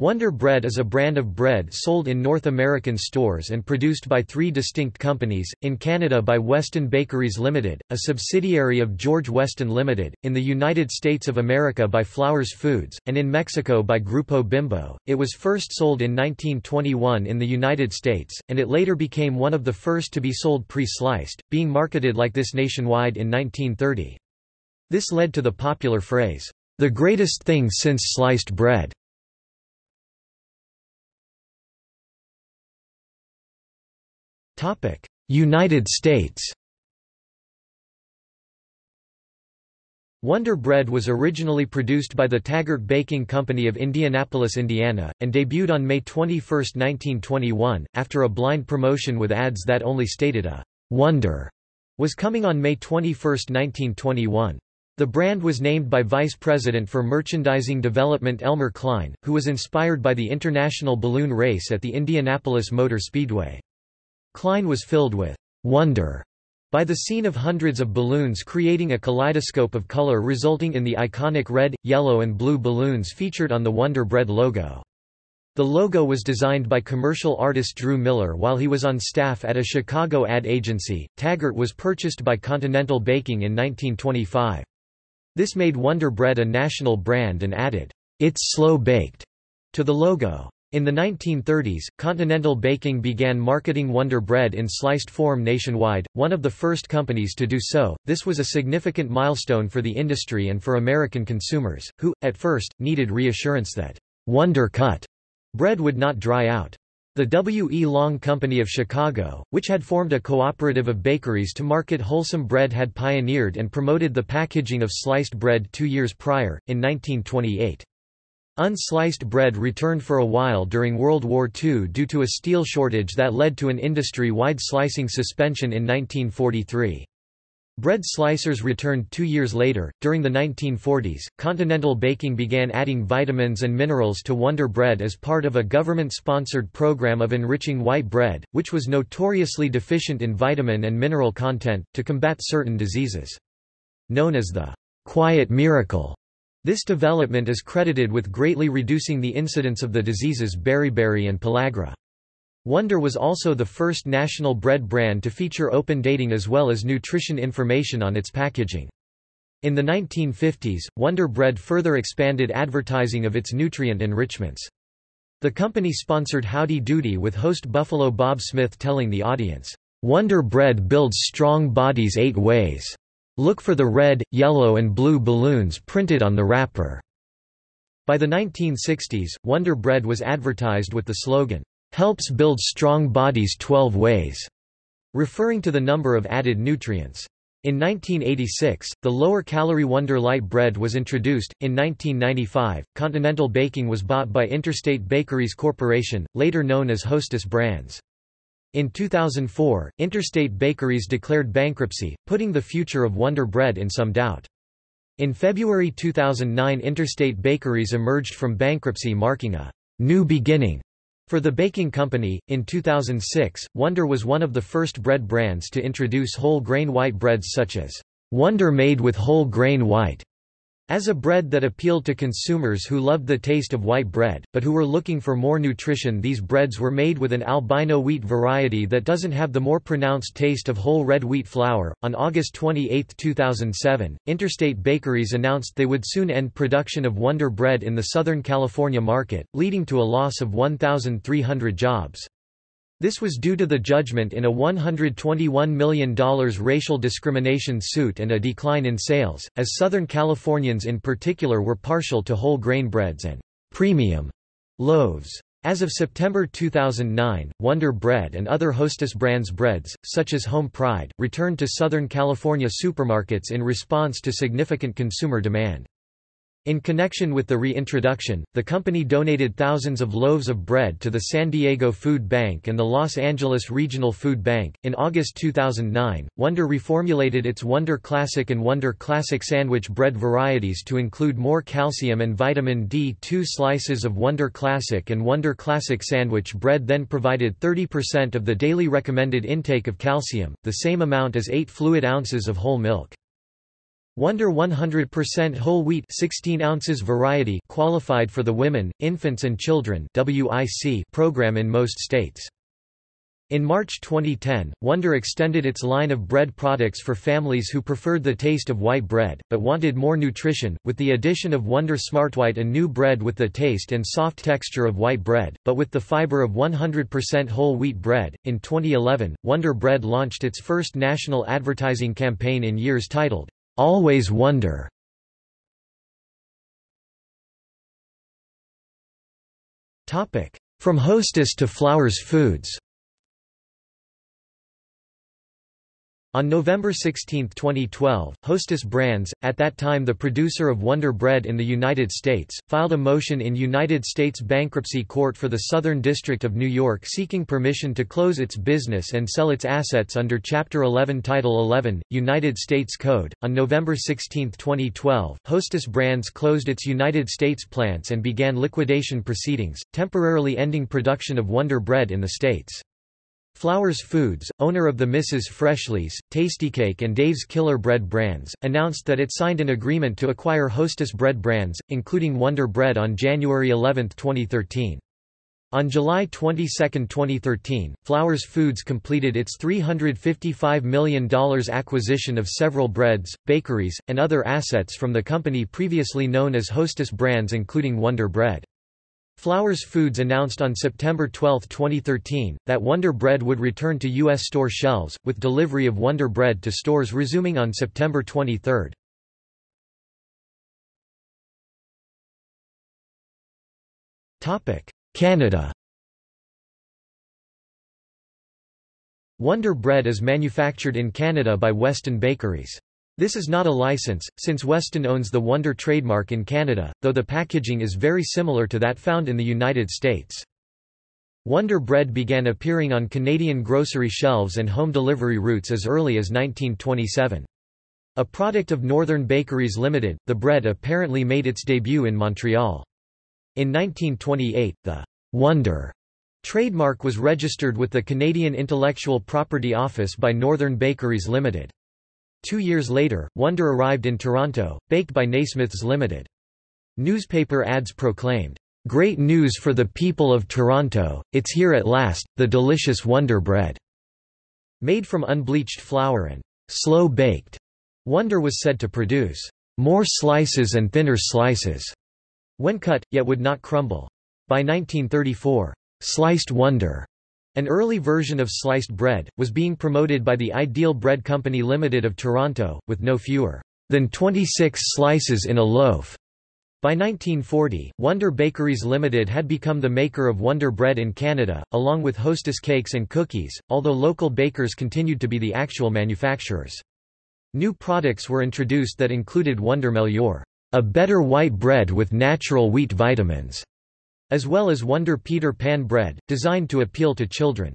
Wonder Bread is a brand of bread sold in North American stores and produced by three distinct companies, in Canada by Weston Bakeries Limited, a subsidiary of George Weston Limited, in the United States of America by Flowers Foods, and in Mexico by Grupo Bimbo. It was first sold in 1921 in the United States, and it later became one of the first to be sold pre-sliced, being marketed like this nationwide in 1930. This led to the popular phrase, "...the greatest thing since sliced bread." United States Wonder Bread was originally produced by the Taggart Baking Company of Indianapolis, Indiana, and debuted on May 21, 1921, after a blind promotion with ads that only stated a «Wonder» was coming on May 21, 1921. The brand was named by Vice President for Merchandising Development Elmer Cline, who was inspired by the International Balloon Race at the Indianapolis Motor Speedway. Cline was filled with wonder by the scene of hundreds of balloons creating a kaleidoscope of color resulting in the iconic red, yellow and blue balloons featured on the Wonder Bread logo. The logo was designed by commercial artist Drew Miller while he was on staff at a Chicago ad agency. Taggart was purchased by Continental Baking in 1925. This made Wonder Bread a national brand and added, It's slow baked to the logo. In the 1930s, Continental Baking began marketing Wonder Bread in sliced form nationwide, one of the first companies to do so. This was a significant milestone for the industry and for American consumers, who, at first, needed reassurance that Wonder Cut bread would not dry out. The W. E. Long Company of Chicago, which had formed a cooperative of bakeries to market wholesome bread had pioneered and promoted the packaging of sliced bread two years prior, in 1928. Unsliced bread returned for a while during World War II due to a steel shortage that led to an industry-wide slicing suspension in 1943. Bread slicers returned two years later. During the 1940s, Continental Baking began adding vitamins and minerals to Wonder Bread as part of a government sponsored program of enriching white bread, which was notoriously deficient in vitamin and mineral content, to combat certain diseases. Known as the quiet miracle, this development is credited with greatly reducing the incidence of the diseases beriberi and pellagra. Wonder was also the first national bread brand to feature open dating as well as nutrition information on its packaging. In the 1950s, Wonder Bread further expanded advertising of its nutrient enrichments. The company sponsored Howdy Doody with host Buffalo Bob Smith telling the audience, "'Wonder Bread builds strong bodies eight ways. Look for the red, yellow and blue balloons printed on the wrapper." By the 1960s, Wonder Bread was advertised with the slogan, "'Helps build strong bodies 12 ways'", referring to the number of added nutrients. In 1986, the lower-calorie Wonder Light bread was introduced. In 1995, Continental Baking was bought by Interstate Bakeries Corporation, later known as Hostess Brands. In 2004, Interstate Bakeries declared bankruptcy, putting the future of Wonder Bread in some doubt. In February 2009 Interstate Bakeries emerged from bankruptcy marking a new beginning for the baking company. In 2006, Wonder was one of the first bread brands to introduce whole grain white breads such as Wonder made with whole grain white as a bread that appealed to consumers who loved the taste of white bread, but who were looking for more nutrition these breads were made with an albino wheat variety that doesn't have the more pronounced taste of whole red wheat flour. On August 28, 2007, Interstate Bakeries announced they would soon end production of Wonder Bread in the Southern California market, leading to a loss of 1,300 jobs. This was due to the judgment in a $121 million racial discrimination suit and a decline in sales, as Southern Californians in particular were partial to whole grain breads and premium loaves. As of September 2009, Wonder Bread and other Hostess brands breads, such as Home Pride, returned to Southern California supermarkets in response to significant consumer demand. In connection with the reintroduction, the company donated thousands of loaves of bread to the San Diego Food Bank and the Los Angeles Regional Food Bank. In August 2009, Wonder reformulated its Wonder Classic and Wonder Classic sandwich bread varieties to include more calcium and vitamin D. Two slices of Wonder Classic and Wonder Classic sandwich bread then provided 30% of the daily recommended intake of calcium, the same amount as 8 fluid ounces of whole milk. Wonder 100% whole wheat 16 ounces variety qualified for the Women, Infants and Children WIC program in most states. In March 2010, Wonder extended its line of bread products for families who preferred the taste of white bread, but wanted more nutrition, with the addition of Wonder Smartwhite a new bread with the taste and soft texture of white bread, but with the fiber of 100% whole wheat bread. In 2011, Wonder Bread launched its first national advertising campaign in years titled, Always Wonder. From Hostess to Flowers Foods On November 16, 2012, Hostess Brands, at that time the producer of Wonder Bread in the United States, filed a motion in United States Bankruptcy Court for the Southern District of New York seeking permission to close its business and sell its assets under Chapter 11 Title 11, United States Code. On November 16, 2012, Hostess Brands closed its United States plants and began liquidation proceedings, temporarily ending production of Wonder Bread in the states. Flowers Foods, owner of the Mrs. Freshley's, Tastykake and Dave's Killer Bread brands, announced that it signed an agreement to acquire Hostess Bread brands, including Wonder Bread on January 11, 2013. On July 22, 2013, Flowers Foods completed its $355 million acquisition of several breads, bakeries, and other assets from the company previously known as Hostess Brands including Wonder Bread. Flowers Foods announced on September 12, 2013, that Wonder Bread would return to U.S. store shelves, with delivery of Wonder Bread to stores resuming on September 23. Canada Wonder Bread is manufactured in Canada by Weston Bakeries. This is not a license, since Weston owns the Wonder trademark in Canada, though the packaging is very similar to that found in the United States. Wonder Bread began appearing on Canadian grocery shelves and home delivery routes as early as 1927. A product of Northern Bakeries Limited, the bread apparently made its debut in Montreal. In 1928, the Wonder trademark was registered with the Canadian Intellectual Property Office by Northern Bakeries Limited. Two years later, Wonder arrived in Toronto, baked by Naismiths Limited. Newspaper ads proclaimed, "'Great news for the people of Toronto, it's here at last, the delicious Wonder Bread." Made from unbleached flour and slow-baked, Wonder was said to produce more slices and thinner slices when cut, yet would not crumble. By 1934, Sliced Wonder an early version of sliced bread, was being promoted by the Ideal Bread Company Limited of Toronto, with no fewer than 26 slices in a loaf. By 1940, Wonder Bakeries Limited had become the maker of Wonder Bread in Canada, along with Hostess cakes and cookies, although local bakers continued to be the actual manufacturers. New products were introduced that included Wonder Meilleur, a better white bread with natural wheat vitamins, as well as Wonder Peter Pan bread, designed to appeal to children.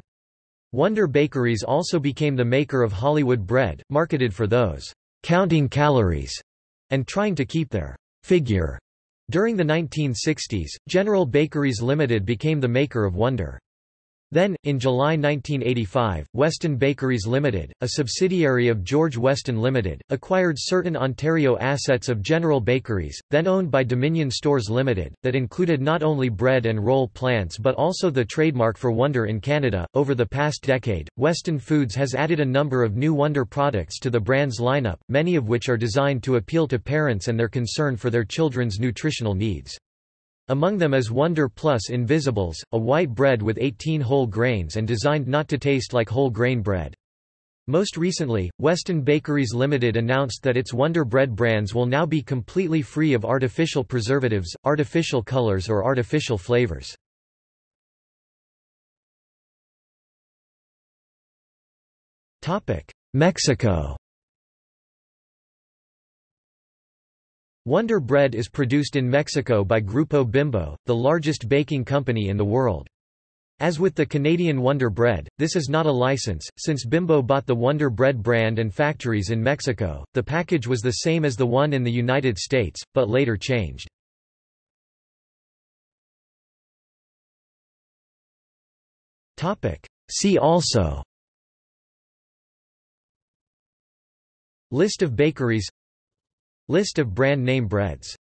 Wonder Bakeries also became the maker of Hollywood bread, marketed for those counting calories and trying to keep their figure. During the 1960s, General Bakeries Limited became the maker of Wonder. Then, in July 1985, Weston Bakeries Limited, a subsidiary of George Weston Limited, acquired certain Ontario assets of General Bakeries, then owned by Dominion Stores Limited, that included not only bread and roll plants but also the trademark for Wonder in Canada. Over the past decade, Weston Foods has added a number of new Wonder products to the brand's lineup, many of which are designed to appeal to parents and their concern for their children's nutritional needs. Among them is Wonder Plus Invisibles, a white bread with 18 whole grains and designed not to taste like whole grain bread. Most recently, Weston Bakeries Limited announced that its Wonder Bread brands will now be completely free of artificial preservatives, artificial colors or artificial flavors. Mexico Wonder Bread is produced in Mexico by Grupo Bimbo, the largest baking company in the world. As with the Canadian Wonder Bread, this is not a license, since Bimbo bought the Wonder Bread brand and factories in Mexico. The package was the same as the one in the United States, but later changed. See also List of bakeries List of brand name breads